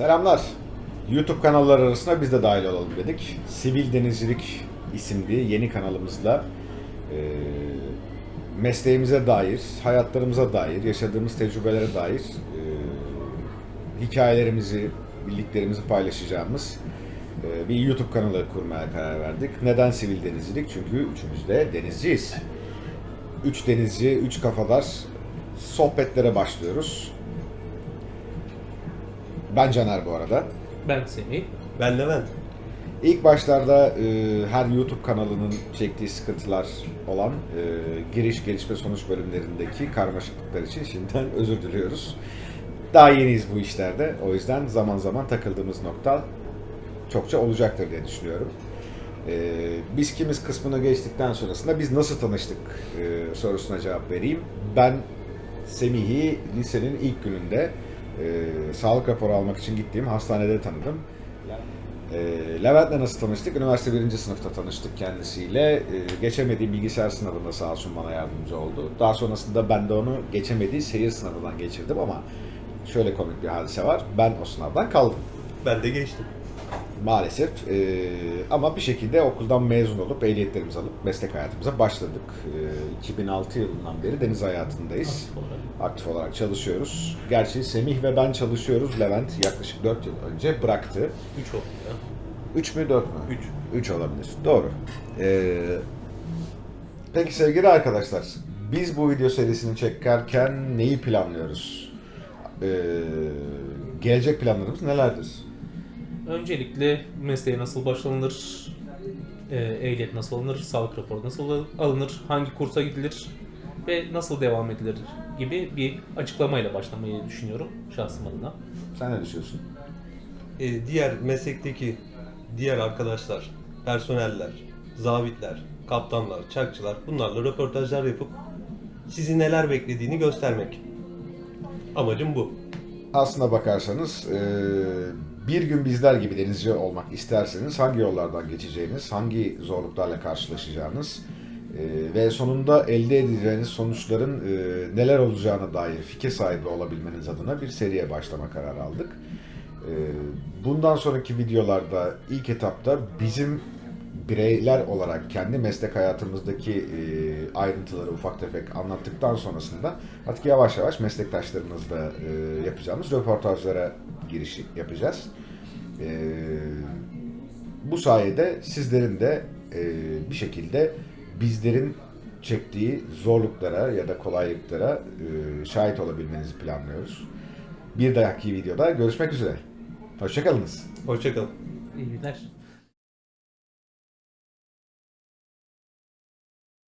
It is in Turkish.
Selamlar. YouTube kanalları arasına biz de dahil olalım dedik. Sivil Denizcilik isimli yeni kanalımızla e, mesleğimize dair, hayatlarımıza dair, yaşadığımız tecrübelere dair e, hikayelerimizi, bildiklerimizi paylaşacağımız e, bir YouTube kanalı kurmaya karar verdik. Neden sivil denizcilik? Çünkü üçümüz de denizciyiz. Üç denizci, üç kafadar sohbetlere başlıyoruz. Ben Caner bu arada. Ben Semih. Ben Levent. İlk başlarda e, her YouTube kanalının çektiği sıkıntılar olan e, giriş, gelişme, sonuç bölümlerindeki karmaşıklıklar için şimdiden özür diliyoruz. Daha yeniyiz bu işlerde. O yüzden zaman zaman takıldığımız nokta çokça olacaktır diye düşünüyorum. E, biz kimiz kısmını geçtikten sonrasında biz nasıl tanıştık e, sorusuna cevap vereyim. Ben Semih'i lisenin ilk gününde e, sağlık raporu almak için gittiğim hastanede tanıdım. E, Levent'le nasıl tanıştık? Üniversite birinci sınıfta tanıştık kendisiyle. E, geçemediği bilgisayar sınavında sağ olsun bana yardımcı oldu. Daha sonrasında ben de onu geçemediği seyir sınavından geçirdim ama şöyle komik bir hadise var. Ben o sınavdan kaldım Ben de geçtim. Maalesef. E, ama bir şekilde okuldan mezun olup ehliyetlerimizi alıp meslek hayatımıza başladık. E, 2006 yılından beri deniz hayatındayız. Aktif olarak. Aktif olarak çalışıyoruz. Gerçi Semih ve ben çalışıyoruz. Levent yaklaşık 4 yıl önce bıraktı. 3 oldu ya. 3 mü 4 mü? 3. 3 olabilir. Doğru. Ee, peki sevgili arkadaşlar, biz bu video serisini çekerken neyi planlıyoruz? Ee, gelecek planlarımız nelerdir? Öncelikle mesleğe nasıl başlanılır, e, ehliyet nasıl alınır, sağlık raporu nasıl alınır, hangi kursa gidilir ve nasıl devam edilir gibi bir açıklamayla başlamayı düşünüyorum şahsım adına. Sen ne düşünüyorsun? Ee, diğer meslekteki diğer arkadaşlar, personeller, zabitler, kaptanlar, çakçılar bunlarla röportajlar yapıp sizi neler beklediğini göstermek. Amacım bu. Aslına bakarsanız e, bir gün bizler gibi denizci olmak isterseniz hangi yollardan geçeceğiniz, hangi zorluklarla karşılaşacağınız e, ve sonunda elde edeceğiniz sonuçların e, neler olacağına dair fikir sahibi olabilmeniz adına bir seriye başlama kararı aldık. E, Bundan sonraki videolarda ilk etapta bizim bireyler olarak kendi meslek hayatımızdaki e, ayrıntıları ufak tefek anlattıktan sonrasında artık yavaş yavaş meslektaşlarımızla e, yapacağımız röportajlara giriş yapacağız. E, bu sayede sizlerin de e, bir şekilde bizlerin çektiği zorluklara ya da kolaylıklara e, şahit olabilmenizi planlıyoruz. Bir dahaki videoda görüşmek üzere. Hoşçakalınız. Hoşçakalın. İyi günler.